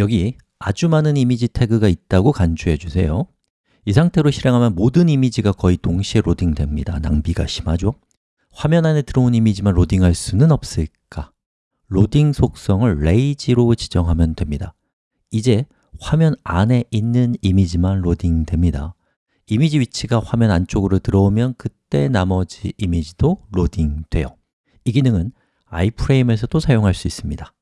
여기 아주 많은 이미지 태그가 있다고 간주해 주세요. 이 상태로 실행하면 모든 이미지가 거의 동시에 로딩됩니다. 낭비가 심하죠? 화면 안에 들어온 이미지만 로딩할 수는 없을까? 로딩 속성을 lazy로 지정하면 됩니다. 이제 화면 안에 있는 이미지만 로딩됩니다. 이미지 위치가 화면 안쪽으로 들어오면 그때 나머지 이미지도 로딩돼요. 이 기능은 iFrame에서도 사용할 수 있습니다.